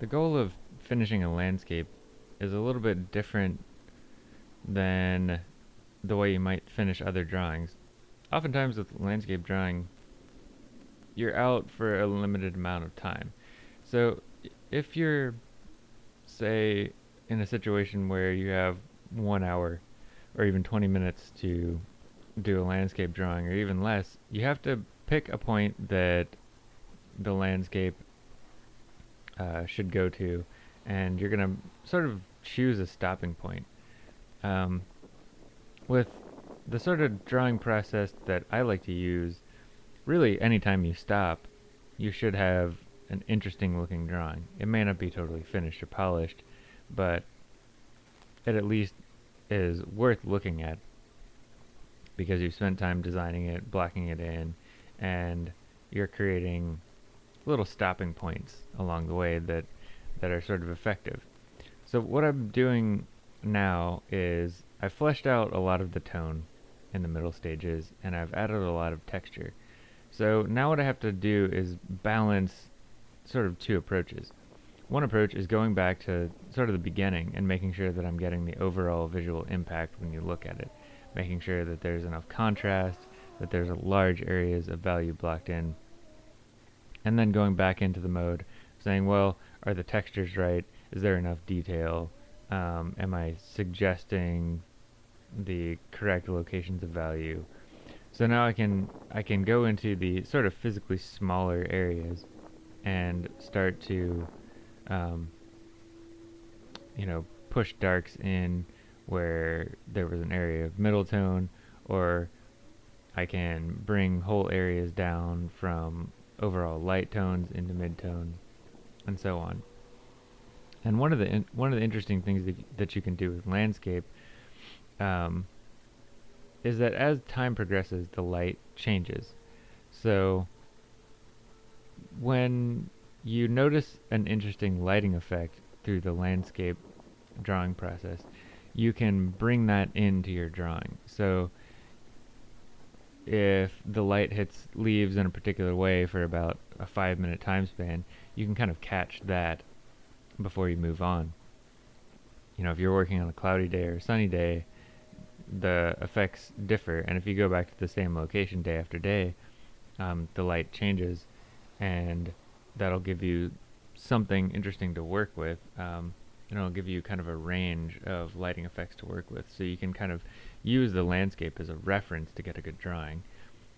the goal of finishing a landscape is a little bit different than the way you might finish other drawings. Oftentimes with landscape drawing, you're out for a limited amount of time. So if you're, say, in a situation where you have one hour or even 20 minutes to do a landscape drawing or even less, you have to pick a point that the landscape uh, should go to and you're going to sort of choose a stopping point. Um, with the sort of drawing process that I like to use, really anytime you stop, you should have an interesting looking drawing. It may not be totally finished or polished, but it at least is worth looking at because you've spent time designing it, blocking it in, and you're creating little stopping points along the way that that are sort of effective. So what I'm doing now is I've fleshed out a lot of the tone in the middle stages and I've added a lot of texture. So now what I have to do is balance sort of two approaches. One approach is going back to sort of the beginning and making sure that I'm getting the overall visual impact when you look at it. Making sure that there's enough contrast, that there's large areas of value blocked in. And then going back into the mode, saying, well, are the textures right? Is there enough detail? Um, am I suggesting the correct locations of value? So now I can I can go into the sort of physically smaller areas and start to um, you know push darks in where there was an area of middle tone or I can bring whole areas down from overall light tones into mid tone and so on. And one of the one of the interesting things that, that you can do with landscape um, is that as time progresses, the light changes. So when you notice an interesting lighting effect through the landscape drawing process, you can bring that into your drawing. So if the light hits leaves in a particular way for about a five minute time span, you can kind of catch that before you move on. You know, if you're working on a cloudy day or a sunny day, the effects differ, and if you go back to the same location day after day, um, the light changes, and that'll give you something interesting to work with. Um, and it'll give you kind of a range of lighting effects to work with, so you can kind of use the landscape as a reference to get a good drawing,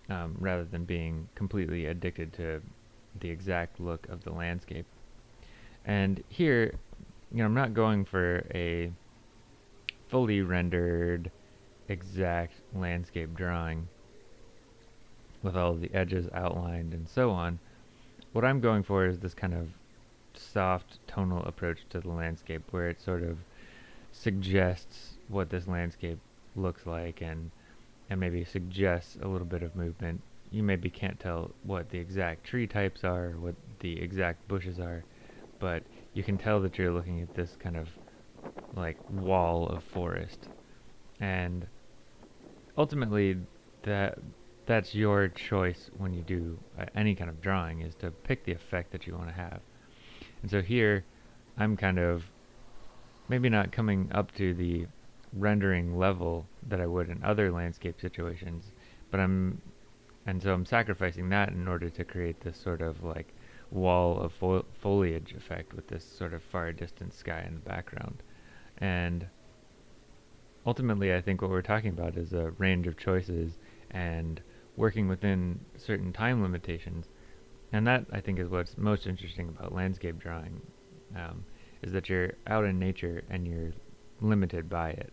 um, rather than being completely addicted to the exact look of the landscape. And here, you know, I'm not going for a fully rendered exact landscape drawing with all the edges outlined and so on. What I'm going for is this kind of soft tonal approach to the landscape where it sort of suggests what this landscape looks like and and maybe suggests a little bit of movement. You maybe can't tell what the exact tree types are, what the exact bushes are, but you can tell that you're looking at this kind of like wall of forest. And ultimately that that's your choice when you do any kind of drawing is to pick the effect that you want to have. And so here I'm kind of maybe not coming up to the rendering level that I would in other landscape situations, but I'm and so I'm sacrificing that in order to create this sort of like wall of fo foliage effect with this sort of far distant sky in the background. And ultimately, I think what we're talking about is a range of choices and working within certain time limitations. And that, I think, is what's most interesting about landscape drawing, um, is that you're out in nature and you're limited by it.